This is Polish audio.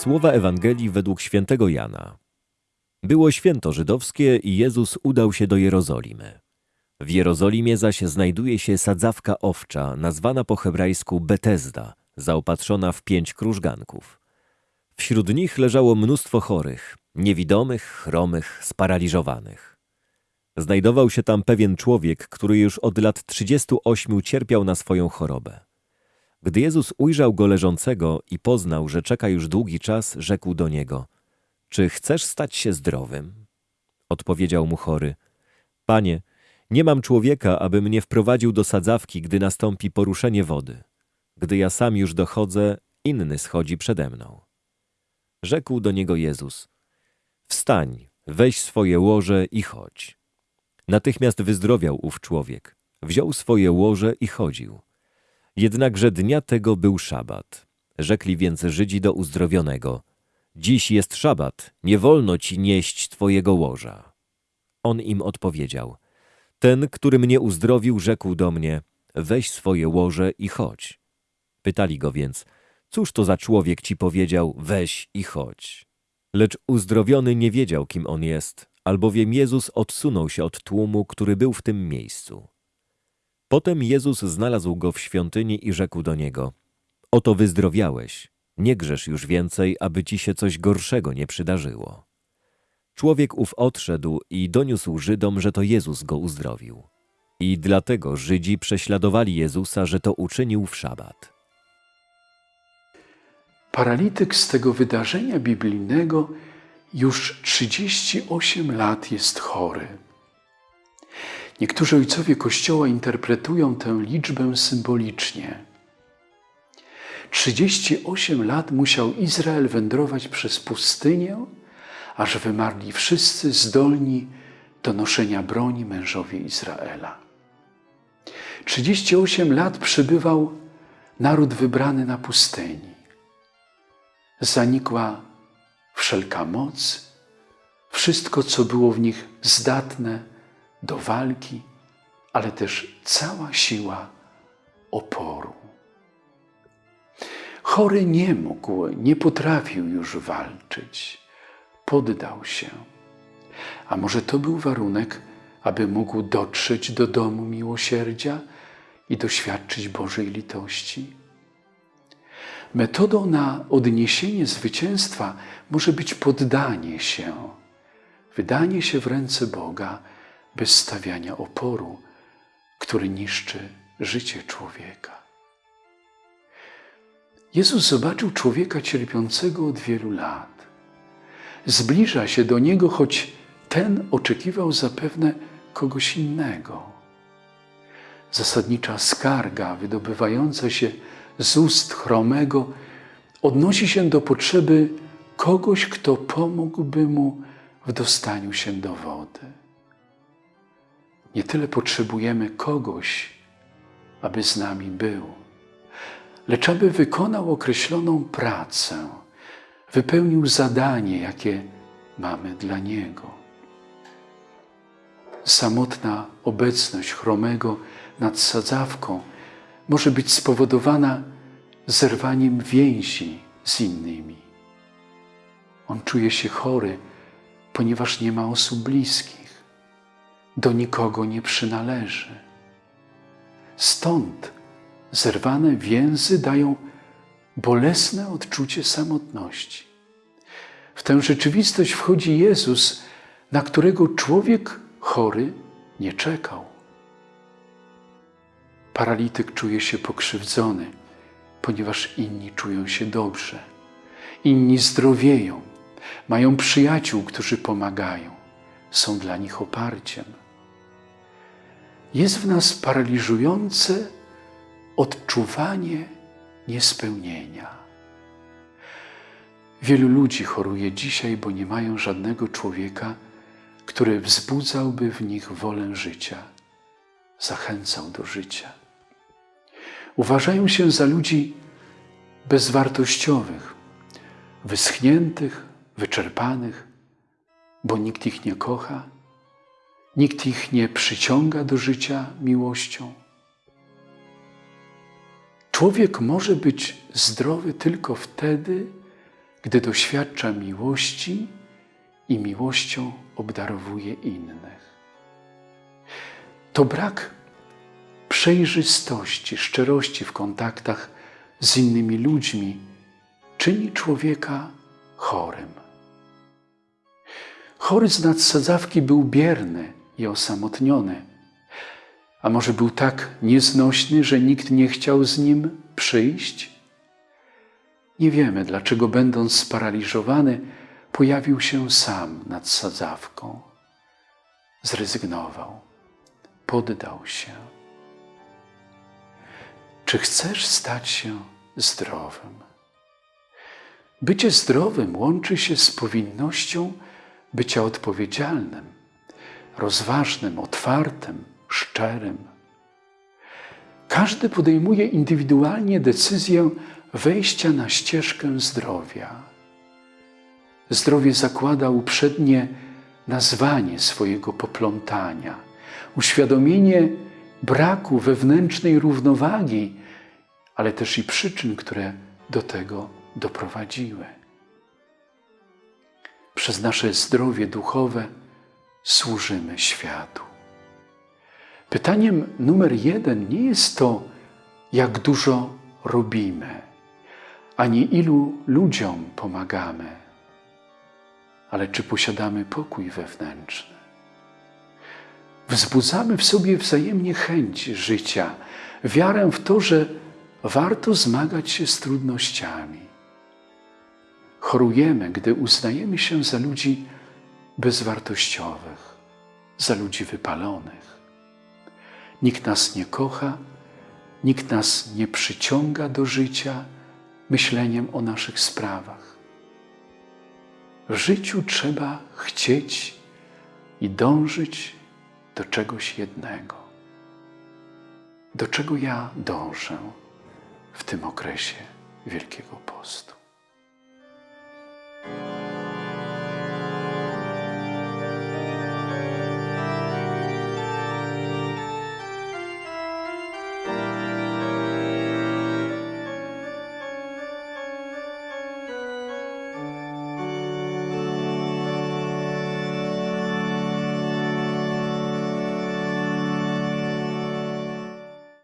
Słowa Ewangelii według świętego Jana. Było święto żydowskie i Jezus udał się do Jerozolimy. W Jerozolimie zaś znajduje się sadzawka owcza, nazwana po hebrajsku Betesda, zaopatrzona w pięć krużganków. Wśród nich leżało mnóstwo chorych, niewidomych, chromych, sparaliżowanych. Znajdował się tam pewien człowiek, który już od lat 38 cierpiał na swoją chorobę. Gdy Jezus ujrzał go leżącego i poznał, że czeka już długi czas, rzekł do niego: Czy chcesz stać się zdrowym? Odpowiedział mu chory: Panie, nie mam człowieka, aby mnie wprowadził do sadzawki, gdy nastąpi poruszenie wody. Gdy ja sam już dochodzę, inny schodzi przede mną. Rzekł do niego Jezus: Wstań, weź swoje łoże i chodź. Natychmiast wyzdrowiał ów człowiek. Wziął swoje łoże i chodził. Jednakże dnia tego był szabat. Rzekli więc Żydzi do uzdrowionego: Dziś jest szabat, nie wolno ci nieść twojego łoża. On im odpowiedział: Ten, który mnie uzdrowił, rzekł do mnie: Weź swoje łoże i chodź. Pytali go więc: Cóż to za człowiek ci powiedział: Weź i chodź? Lecz uzdrowiony nie wiedział, kim on jest, albowiem Jezus odsunął się od tłumu, który był w tym miejscu. Potem Jezus znalazł go w świątyni i rzekł do niego: Oto wyzdrowiałeś, nie grzesz już więcej, aby ci się coś gorszego nie przydarzyło. Człowiek ów odszedł i doniósł Żydom, że to Jezus go uzdrowił. I dlatego Żydzi prześladowali Jezusa, że to uczynił w szabat. Paralityk z tego wydarzenia biblijnego już 38 lat jest chory. Niektórzy ojcowie Kościoła interpretują tę liczbę symbolicznie. 38 lat musiał Izrael wędrować przez pustynię, aż wymarli wszyscy zdolni do noszenia broni mężowie Izraela. 38 lat przybywał naród wybrany na pustyni. Zanikła wszelka moc, wszystko, co było w nich zdatne do walki, ale też cała siła oporu. Chory nie mógł, nie potrafił już walczyć. Poddał się. A może to był warunek, aby mógł dotrzeć do domu miłosierdzia i doświadczyć Bożej litości? Metodą na odniesienie zwycięstwa może być poddanie się, wydanie się w ręce Boga bez stawiania oporu, który niszczy życie człowieka. Jezus zobaczył człowieka cierpiącego od wielu lat. Zbliża się do niego, choć ten oczekiwał zapewne kogoś innego. Zasadnicza skarga wydobywająca się z ust chromego odnosi się do potrzeby kogoś, kto pomógłby mu w dostaniu się do wody. Nie tyle potrzebujemy kogoś, aby z nami był, lecz aby wykonał określoną pracę, wypełnił zadanie, jakie mamy dla Niego. Samotna obecność chromego nad sadzawką może być spowodowana zerwaniem więzi z innymi. On czuje się chory, ponieważ nie ma osób bliskich, do nikogo nie przynależy. Stąd zerwane więzy dają bolesne odczucie samotności. W tę rzeczywistość wchodzi Jezus, na którego człowiek chory nie czekał. Paralityk czuje się pokrzywdzony, ponieważ inni czują się dobrze. Inni zdrowieją, mają przyjaciół, którzy pomagają, są dla nich oparciem. Jest w nas paraliżujące odczuwanie niespełnienia. Wielu ludzi choruje dzisiaj, bo nie mają żadnego człowieka, który wzbudzałby w nich wolę życia, zachęcał do życia. Uważają się za ludzi bezwartościowych, wyschniętych, wyczerpanych, bo nikt ich nie kocha, nikt ich nie przyciąga do życia miłością. Człowiek może być zdrowy tylko wtedy, gdy doświadcza miłości i miłością obdarowuje innych. To brak przejrzystości, szczerości w kontaktach z innymi ludźmi czyni człowieka chorym. Chory z nadsadzawki był bierny i osamotniony, a może był tak nieznośny, że nikt nie chciał z nim przyjść? Nie wiemy, dlaczego, będąc sparaliżowany, pojawił się sam nad sadzawką. Zrezygnował, poddał się. Czy chcesz stać się zdrowym? Bycie zdrowym łączy się z powinnością bycia odpowiedzialnym, rozważnym, otwartym, szczerym. Każdy podejmuje indywidualnie decyzję wejścia na ścieżkę zdrowia. Zdrowie zakłada uprzednie nazwanie swojego poplątania, uświadomienie braku wewnętrznej równowagi, ale też i przyczyn, które do tego doprowadziły. Przez nasze zdrowie duchowe służymy światu. Pytaniem numer jeden nie jest to, jak dużo robimy, ani ilu ludziom pomagamy, ale czy posiadamy pokój wewnętrzny. Wzbudzamy w sobie wzajemnie chęć życia, wiarę w to, że warto zmagać się z trudnościami. Chorujemy, gdy uznajemy się za ludzi bezwartościowych, za ludzi wypalonych. Nikt nas nie kocha, nikt nas nie przyciąga do życia myśleniem o naszych sprawach. W życiu trzeba chcieć i dążyć do czegoś jednego. Do czego ja dążę w tym okresie Wielkiego Postu.